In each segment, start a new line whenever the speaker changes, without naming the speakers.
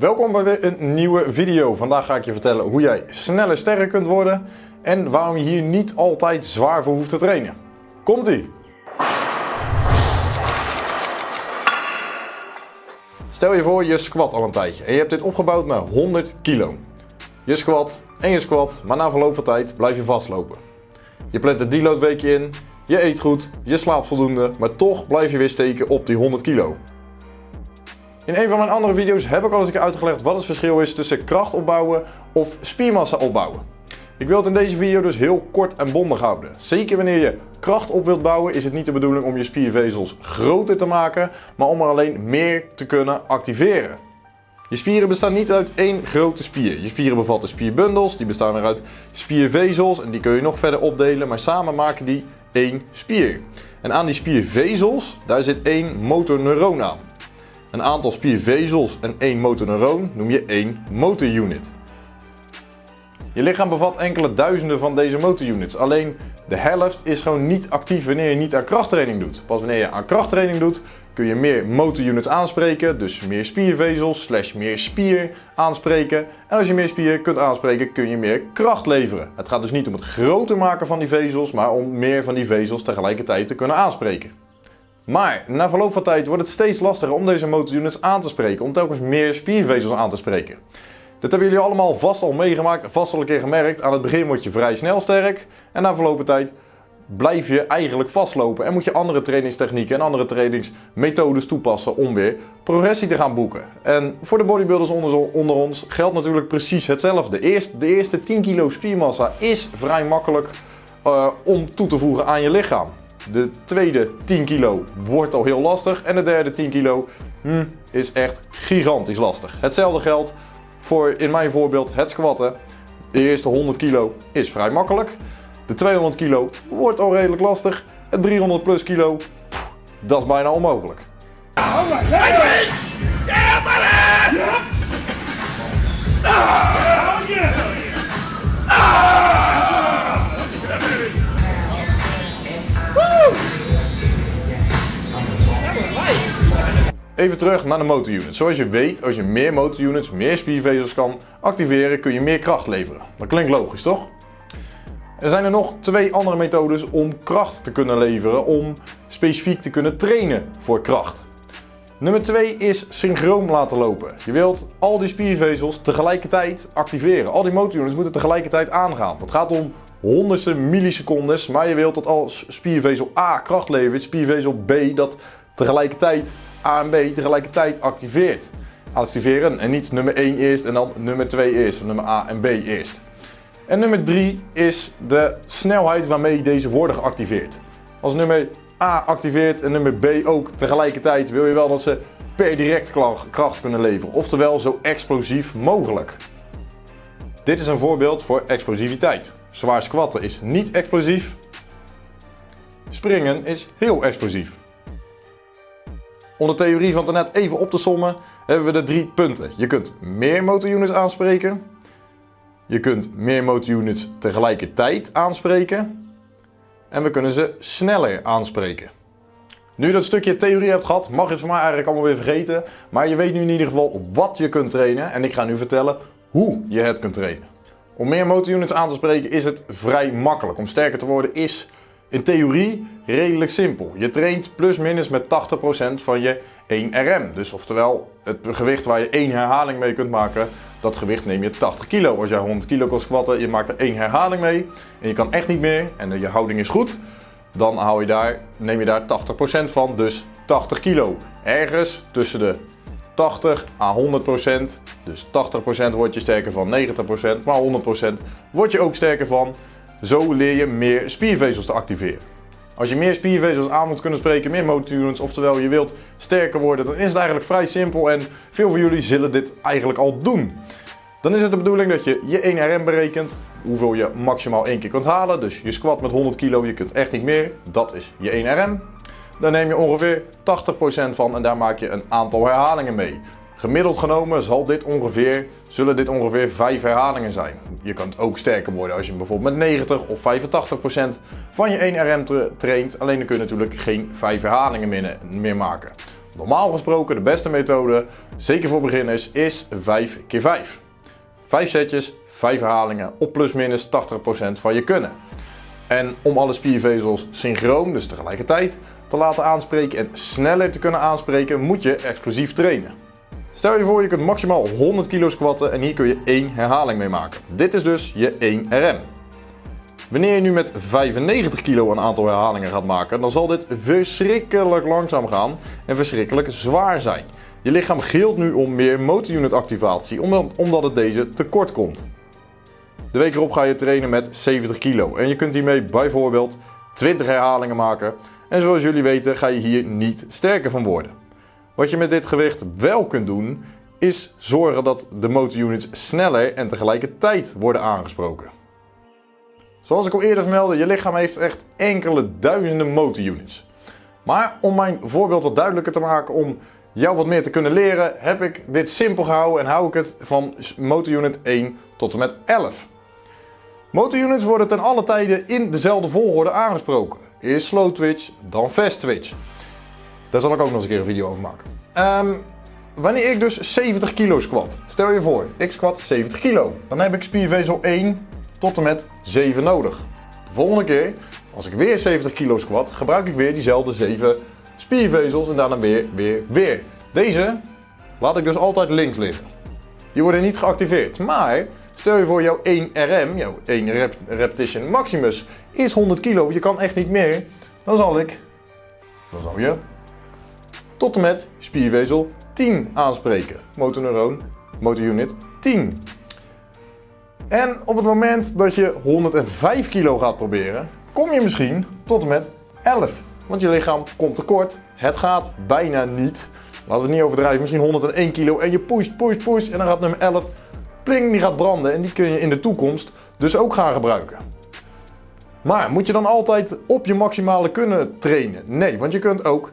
Welkom bij weer een nieuwe video. Vandaag ga ik je vertellen hoe jij sneller sterker kunt worden en waarom je hier niet altijd zwaar voor hoeft te trainen. Komt ie! Stel je voor je squat al een tijdje en je hebt dit opgebouwd naar 100 kilo. Je squat en je squat, maar na verloop van tijd blijf je vastlopen. Je plant een deload weekje in, je eet goed, je slaapt voldoende, maar toch blijf je weer steken op die 100 kilo. In een van mijn andere video's heb ik al eens een keer uitgelegd wat het verschil is tussen kracht opbouwen of spiermassa opbouwen. Ik wil het in deze video dus heel kort en bondig houden. Zeker wanneer je kracht op wilt bouwen is het niet de bedoeling om je spiervezels groter te maken, maar om er alleen meer te kunnen activeren. Je spieren bestaan niet uit één grote spier. Je spieren bevatten spierbundels, die bestaan weer uit spiervezels en die kun je nog verder opdelen, maar samen maken die één spier. En aan die spiervezels, daar zit één motorneuron aan. Een aantal spiervezels en één motorneuron noem je één motorunit. Je lichaam bevat enkele duizenden van deze motorunits. Alleen de helft is gewoon niet actief wanneer je niet aan krachttraining doet. Pas wanneer je aan krachttraining doet kun je meer motorunits aanspreken. Dus meer spiervezels slash meer spier aanspreken. En als je meer spier kunt aanspreken kun je meer kracht leveren. Het gaat dus niet om het groter maken van die vezels, maar om meer van die vezels tegelijkertijd te kunnen aanspreken. Maar na verloop van tijd wordt het steeds lastiger om deze motorunits aan te spreken, om telkens meer spiervezels aan te spreken. Dit hebben jullie allemaal vast al meegemaakt, vast al een keer gemerkt. Aan het begin word je vrij snel sterk en na verloop van tijd blijf je eigenlijk vastlopen en moet je andere trainingstechnieken en andere trainingsmethodes toepassen om weer progressie te gaan boeken. En voor de bodybuilders onder, ons geldt natuurlijk precies hetzelfde. De eerste 10 kilo spiermassa is vrij makkelijk uh, om toe te voegen aan je lichaam. De tweede 10 kilo wordt al heel lastig. En de derde 10 kilo hmm, is echt gigantisch lastig. Hetzelfde geldt voor in mijn voorbeeld het squatten. De eerste 100 kilo is vrij makkelijk. De 200 kilo wordt al redelijk lastig. Het 300 plus kilo, dat is bijna onmogelijk. Even terug naar de motorunits. Zoals je weet, als je meer motorunits, meer spiervezels kan activeren, kun je meer kracht leveren. Dat klinkt logisch, toch? Er zijn er nog twee andere methodes om kracht te kunnen leveren, om specifiek te kunnen trainen voor kracht. Nummer 2 is synchroon laten lopen. Je wilt al die spiervezels tegelijkertijd activeren. Al die motorunits moeten tegelijkertijd aangaan. Dat gaat om honderdste millisecondes, maar je wilt dat als spiervezel A kracht levert, spiervezel B dat tegelijkertijd A en B tegelijkertijd activeert. Activeren en niet nummer 1 eerst en dan nummer 2 eerst, of nummer A en B eerst. En nummer 3 is de snelheid waarmee deze worden geactiveerd. Als nummer A activeert en nummer B ook tegelijkertijd wil je wel dat ze per direct kracht kunnen leveren. Oftewel zo explosief mogelijk. Dit is een voorbeeld voor explosiviteit. Zwaar squatten is niet explosief. Springen is heel explosief. Om de theorie van net even op te sommen hebben we de drie punten. Je kunt meer motorunits aanspreken. Je kunt meer motorunits tegelijkertijd aanspreken. En we kunnen ze sneller aanspreken. Nu je dat stukje theorie hebt gehad, mag je het voor mij eigenlijk allemaal weer vergeten. Maar je weet nu in ieder geval wat je kunt trainen. En ik ga nu vertellen hoe je het kunt trainen. Om meer motorunits aan te spreken is het vrij makkelijk. Om sterker te worden is in theorie redelijk simpel. Je traint plus minus met 80% van je 1 RM. Dus oftewel het gewicht waar je één herhaling mee kunt maken, dat gewicht neem je 80 kilo. Als jij 100 kilo kan squatten, je maakt er één herhaling mee en je kan echt niet meer en je houding is goed, dan hou je daar, neem je daar 80% van, dus 80 kilo. Ergens tussen de 80 à 100%, dus 80% word je sterker van, 90%, maar 100% word je ook sterker van. Zo leer je meer spiervezels te activeren. Als je meer spiervezels aan moet kunnen spreken, meer motorunits, oftewel je wilt sterker worden, dan is het eigenlijk vrij simpel en veel van jullie zullen dit eigenlijk al doen. Dan is het de bedoeling dat je je 1 RM berekent, hoeveel je maximaal één keer kunt halen. Dus je squat met 100 kilo, je kunt echt niet meer, dat is je 1 RM. Daar neem je ongeveer 80% van en daar maak je een aantal herhalingen mee. Gemiddeld genomen zal dit ongeveer, zullen dit ongeveer 5 herhalingen zijn. Je kunt ook sterker worden als je bijvoorbeeld met 90 of 85% van je 1 RM traint. Alleen dan kun je natuurlijk geen 5 herhalingen meer, meer maken. Normaal gesproken de beste methode, zeker voor beginners, is 5 keer 5 5 setjes, 5 herhalingen op plus minus 80% van je kunnen. En om alle spiervezels synchroon, dus tegelijkertijd, te laten aanspreken en sneller te kunnen aanspreken, moet je explosief trainen. Stel je voor je kunt maximaal 100 kilo squatten en hier kun je één herhaling mee maken. Dit is dus je 1 RM. Wanneer je nu met 95 kilo een aantal herhalingen gaat maken, dan zal dit verschrikkelijk langzaam gaan en verschrikkelijk zwaar zijn. Je lichaam gilt nu om meer motorunit activatie, omdat het deze tekort komt. De week erop ga je trainen met 70 kilo en je kunt hiermee bijvoorbeeld 20 herhalingen maken. En zoals jullie weten ga je hier niet sterker van worden. Wat je met dit gewicht wel kunt doen, is zorgen dat de motorunits sneller en tegelijkertijd worden aangesproken. Zoals ik al eerder vermeldde, je lichaam heeft echt enkele duizenden motorunits. Maar om mijn voorbeeld wat duidelijker te maken, om jou wat meer te kunnen leren, heb ik dit simpel gehouden en hou ik het van motorunit 1 tot en met 11. Motorunits worden ten alle tijden in dezelfde volgorde aangesproken. Eerst slow twitch, dan fast twitch. Daar zal ik ook nog eens een keer een video over maken. Um, wanneer ik dus 70 kilo squat, stel je voor, ik squat 70 kilo. Dan heb ik spiervezel 1 tot en met 7 nodig. De volgende keer, als ik weer 70 kilo squat, gebruik ik weer diezelfde 7 spiervezels en daarna weer, weer, weer. Deze laat ik dus altijd links liggen. Die worden niet geactiveerd, maar stel je voor jouw 1 RM, jouw 1 rep repetition maximus is 100 kilo, je kan echt niet meer, dan zal ik, dan zal je tot en met spiervezel 10 aanspreken. Motorneuron, motorunit 10. En op het moment dat je 105 kilo gaat proberen, kom je misschien tot en met 11. Want je lichaam komt tekort. Het gaat bijna niet. Laten we niet overdrijven. Misschien 101 kilo en je pusht, pusht, pusht. En dan gaat nummer 11, pling, die gaat branden. En die kun je in de toekomst dus ook gaan gebruiken. Maar moet je dan altijd op je maximale kunnen trainen? Nee, want je kunt ook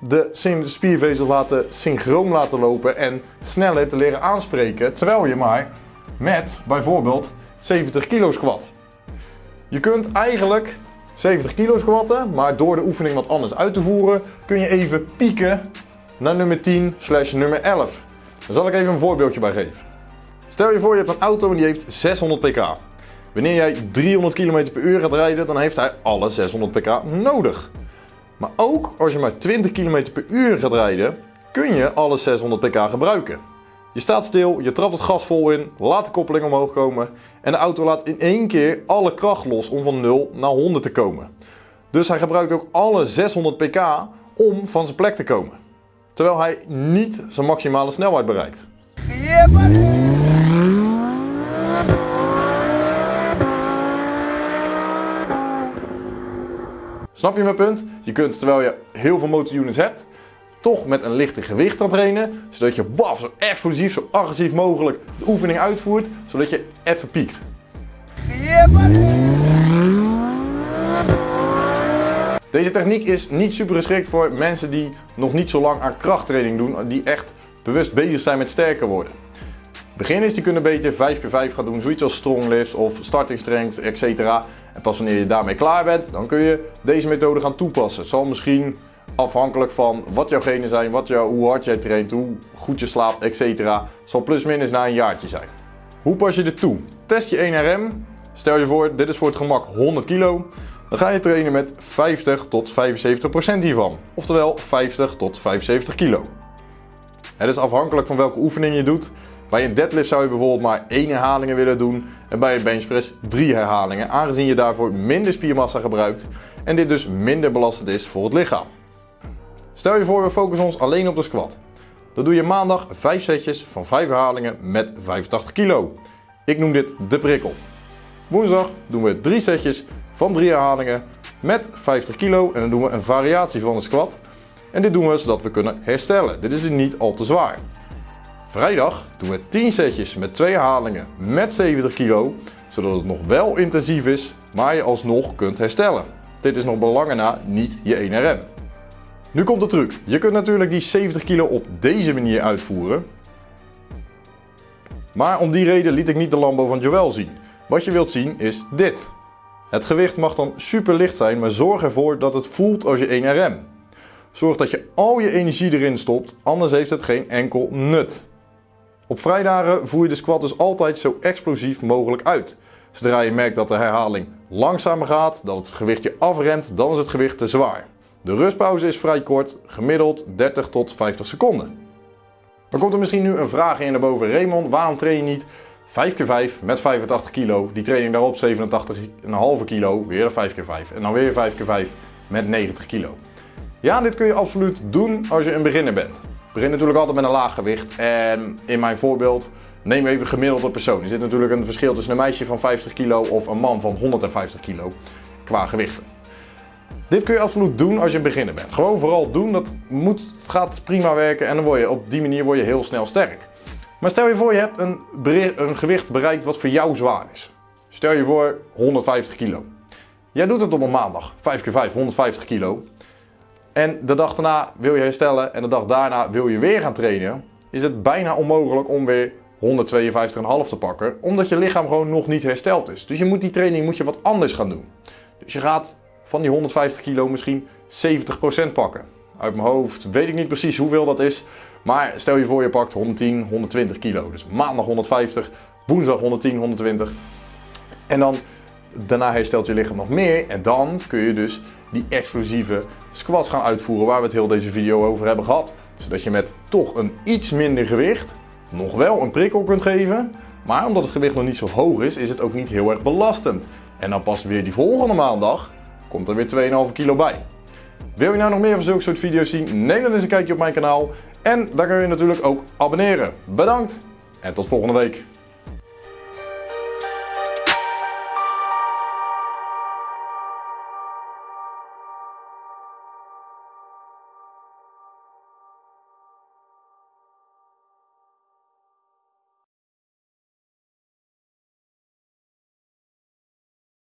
de spiervezels laten synchroon laten lopen en sneller te leren aanspreken. Terwijl je maar met bijvoorbeeld 70 kilo squat. Je kunt eigenlijk 70 kilo squatten, maar door de oefening wat anders uit te voeren kun je even pieken naar nummer 10 slash nummer 11. Daar zal ik even een voorbeeldje bij geven. Stel je voor je hebt een auto en die heeft 600 pk. Wanneer jij 300 km per uur gaat rijden, dan heeft hij alle 600 pk nodig. Maar ook als je maar 20 km per uur gaat rijden, kun je alle 600 pk gebruiken. Je staat stil, je trapt het gas vol in, laat de koppeling omhoog komen en de auto laat in één keer alle kracht los om van 0 naar 100 te komen. Dus hij gebruikt ook alle 600 pk om van zijn plek te komen. Terwijl hij niet zijn maximale snelheid bereikt. Snap je mijn punt? Je kunt terwijl je heel veel motorunits hebt, toch met een lichte gewicht aan trainen, zodat je baf, zo explosief, zo agressief mogelijk de oefening uitvoert, zodat je even piekt. Deze techniek is niet super geschikt voor mensen die nog niet zo lang aan krachttraining doen, die echt bewust bezig zijn met sterker worden. Beginners die kunnen beter 5x5 gaan doen, zoiets als strong lifts of starting strength, etc. En pas wanneer je daarmee klaar bent, dan kun je deze methode gaan toepassen. Het zal misschien afhankelijk van wat jouw genen zijn, wat jou, hoe hard jij traint, hoe goed je slaapt, etc. zal plus minus na een jaartje zijn. Hoe pas je dit toe? Test je 1 RM. Stel je voor, dit is voor het gemak 100 kilo. Dan ga je trainen met 50 tot 75% hiervan. Oftewel 50 tot 75 kilo. Het is afhankelijk van welke oefening je doet. Bij een deadlift zou je bijvoorbeeld maar 1 herhalingen willen doen en bij een benchpress 3 herhalingen, aangezien je daarvoor minder spiermassa gebruikt en dit dus minder belastend is voor het lichaam. Stel je voor we focussen ons alleen op de squat. Dan doe je maandag 5 setjes van 5 herhalingen met 85 kilo. Ik noem dit de prikkel. Woensdag doen we 3 setjes van 3 herhalingen met 50 kilo en dan doen we een variatie van de squat. En dit doen we zodat we kunnen herstellen. Dit is dus niet al te zwaar. Vrijdag doen we 10 setjes met 2 herhalingen met 70 kilo, zodat het nog wel intensief is, maar je alsnog kunt herstellen. Dit is nog belangen na niet je 1 RM. Nu komt de truc. Je kunt natuurlijk die 70 kilo op deze manier uitvoeren. Maar om die reden liet ik niet de Lambo van Joel zien. Wat je wilt zien is dit. Het gewicht mag dan super licht zijn, maar zorg ervoor dat het voelt als je 1 RM. Zorg dat je al je energie erin stopt, anders heeft het geen enkel nut. Op vrijdagen voer je de squat dus altijd zo explosief mogelijk uit. Zodra je merkt dat de herhaling langzamer gaat, dat het gewicht je afremt, dan is het gewicht te zwaar. De rustpauze is vrij kort, gemiddeld 30 tot 50 seconden. Dan komt er misschien nu een vraag in naar boven. Raymond, waarom train je niet 5x5 met 85 kilo? Die training daarop 87,5 kilo, weer 5x5 en dan weer 5x5 met 90 kilo. Ja, dit kun je absoluut doen als je een beginner bent. Begin natuurlijk altijd met een laag gewicht en in mijn voorbeeld neem even gemiddelde persoon. Er zit natuurlijk een verschil tussen een meisje van 50 kilo of een man van 150 kilo qua gewichten. Dit kun je absoluut doen als je beginner bent. Gewoon vooral doen, dat moet, gaat prima werken en dan word je, op die manier word je heel snel sterk. Maar stel je voor je hebt een, een gewicht bereikt wat voor jou zwaar is. Stel je voor 150 kilo. Jij doet het op een maandag, 5 keer 5, 150 kilo. En de dag daarna wil je herstellen en de dag daarna wil je weer gaan trainen. Is het bijna onmogelijk om weer 152,5 te pakken, omdat je lichaam gewoon nog niet hersteld is. Dus je moet die training moet je wat anders gaan doen. Dus je gaat van die 150 kilo misschien 70% pakken. Uit mijn hoofd weet ik niet precies hoeveel dat is. Maar stel je voor je pakt 110, 120 kilo. Dus maandag 150, woensdag 110, 120. En dan daarna herstelt je lichaam nog meer. En dan kun je dus die explosieve squats gaan uitvoeren waar we het heel deze video over hebben gehad. Zodat je met toch een iets minder gewicht nog wel een prikkel kunt geven. Maar omdat het gewicht nog niet zo hoog is, is het ook niet heel erg belastend. En dan pas weer die volgende maandag komt er weer 2,5 kilo bij. Wil je nou nog meer van zulke soort video's zien? Neem dan eens een kijkje op mijn kanaal. En daar kun je natuurlijk ook abonneren. Bedankt en tot volgende week.